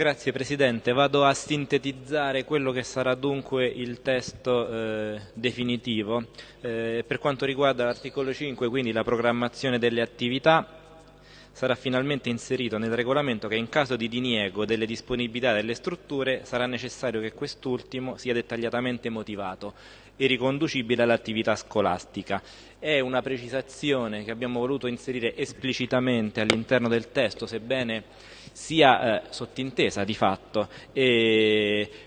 Grazie Presidente, vado a sintetizzare quello che sarà dunque il testo eh, definitivo. Eh, per quanto riguarda l'articolo 5, quindi la programmazione delle attività, sarà finalmente inserito nel regolamento che in caso di diniego delle disponibilità delle strutture sarà necessario che quest'ultimo sia dettagliatamente motivato e riconducibile all'attività scolastica. È una precisazione che abbiamo voluto inserire esplicitamente all'interno del testo, sebbene sia eh, sottintesa di fatto,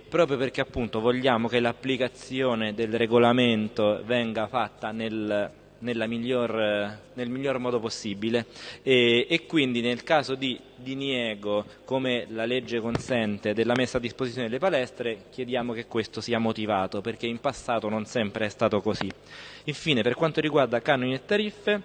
proprio perché appunto vogliamo che l'applicazione del regolamento venga fatta nel miglior, nel miglior modo possibile e, e, quindi nel caso di diniego, come la legge consente, della messa a disposizione delle palestre, chiediamo che questo sia motivato, perché in passato non sempre è stato così. Infine, per quanto riguarda canoni e tariffe,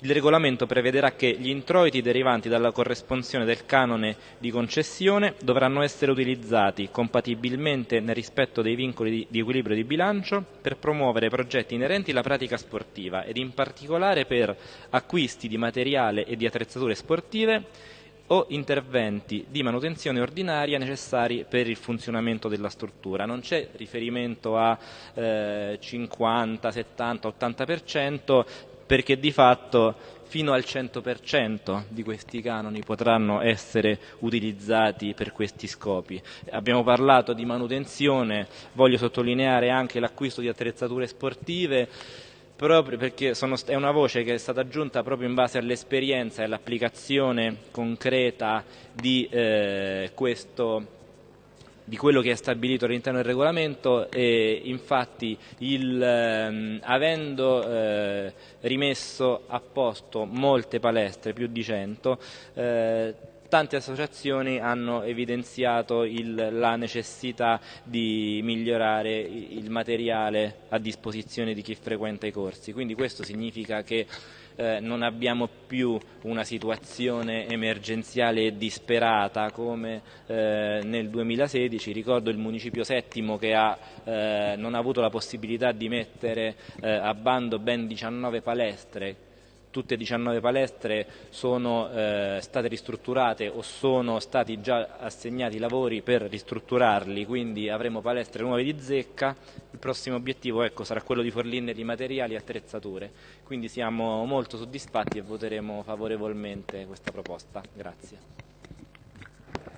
il regolamento prevederà che gli introiti derivanti dalla corresponsione del canone di concessione dovranno essere utilizzati compatibilmente nel rispetto dei vincoli di, equilibrio di bilancio per promuovere progetti inerenti alla pratica sportiva ed in particolare per acquisti di materiale e di attrezzature sportive o interventi di manutenzione ordinaria necessari per il funzionamento della struttura. Non c'è riferimento a eh, 50, 70, 80% perché di fatto fino al 100% di questi canoni potranno essere utilizzati per questi scopi. Abbiamo parlato di manutenzione, voglio sottolineare anche l'acquisto di attrezzature sportive, proprio perché sono, è una voce che è stata aggiunta proprio in base all'esperienza e all'applicazione concreta di eh, questo di quello che è stabilito all'interno del regolamento e infatti il, ehm, avendo eh, rimesso a posto molte palestre, più di 100, eh, tante associazioni hanno evidenziato il, la necessità di migliorare il materiale a disposizione di chi frequenta i corsi, quindi questo significa che eh, non abbiamo più una situazione emergenziale e disperata come eh, nel 2016, ricordo il municipio settimo che ha, eh, non ha avuto la possibilità di mettere eh, a bando ben 19 palestre tutte e 19 palestre sono eh, state ristrutturate o sono stati già assegnati lavori per ristrutturarli, quindi avremo palestre nuove di zecca. Il prossimo obiettivo ecco, sarà quello di fornirne di materiali e attrezzature. Quindi siamo molto soddisfatti e voteremo favorevolmente questa proposta. Grazie.